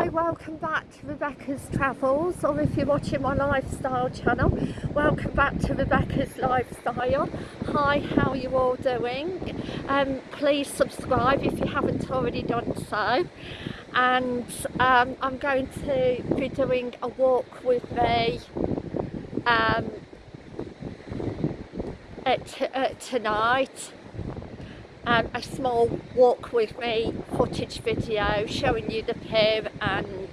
Hi, welcome back to Rebecca's Travels, or if you're watching my lifestyle channel, welcome back to Rebecca's Lifestyle. Hi, how are you all doing? Um, please subscribe if you haven't already done so. And um, I'm going to be doing a walk with me um, at, at tonight um, a small walk with me footage video showing you the pier and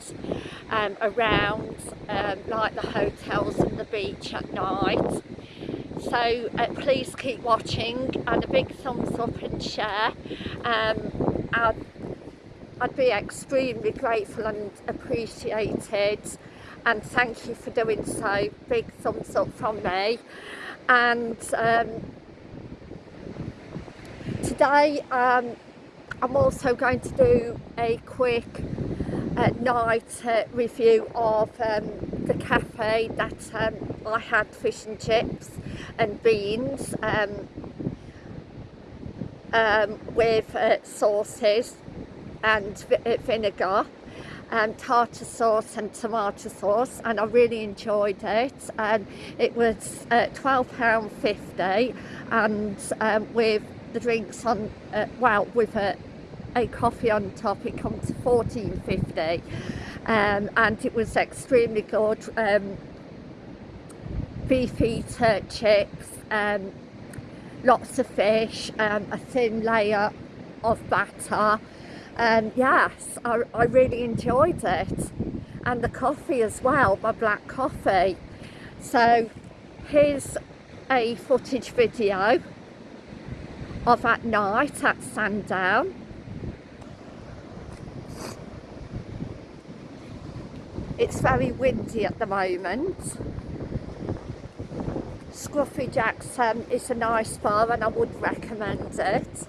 um, around um, like the hotels and the beach at night. So uh, please keep watching and a big thumbs up and share. Um, I'd, I'd be extremely grateful and appreciated and thank you for doing so. Big thumbs up from me. And um, today um, I'm also going to do a quick uh, night uh, review of um, the cafe that um, I had fish and chips and beans um, um, with uh, sauces and uh, vinegar and tartar sauce and tomato sauce and I really enjoyed it. And it was uh, £12.50 and um, with the drinks on, uh, well, with a, a coffee on top, it comes to 14.50 um, and it was extremely good. Um, beef eater chips, um, lots of fish, um, a thin layer of batter. Um, yes, I, I really enjoyed it. And the coffee as well, my black coffee. So here's a footage video of at night at Sandown. It's very windy at the moment. Scruffy Jackson is a nice bar and I would recommend it.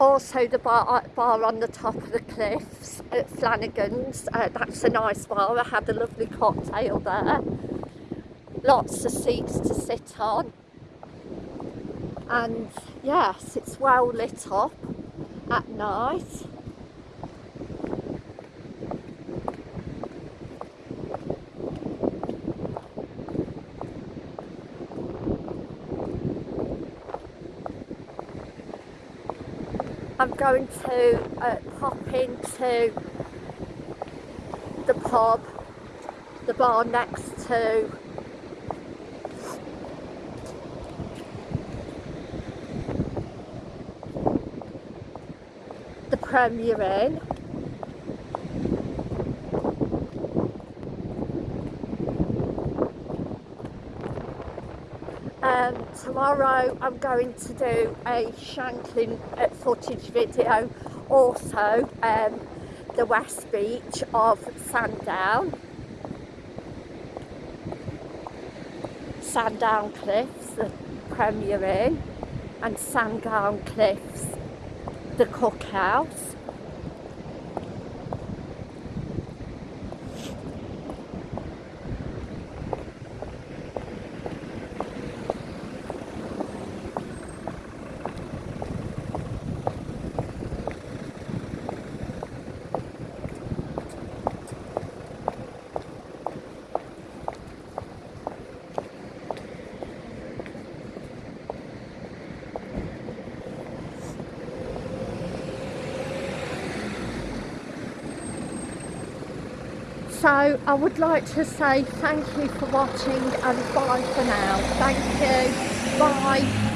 Also the bar, bar on the top of the cliffs at Flanagan's, uh, that's a nice bar, I had a lovely cocktail there lots of seats to sit on. And yes it's well lit up at night. I'm going to uh, pop into the pub, the bar next to Premier Inn. Um, tomorrow I'm going to do a Shanklin uh, footage video. Also um, the west beach of Sandown. Sandown Cliffs the Premier Inn and Sandown Cliffs the cookhouse So I would like to say thank you for watching and bye for now. Thank you. Bye.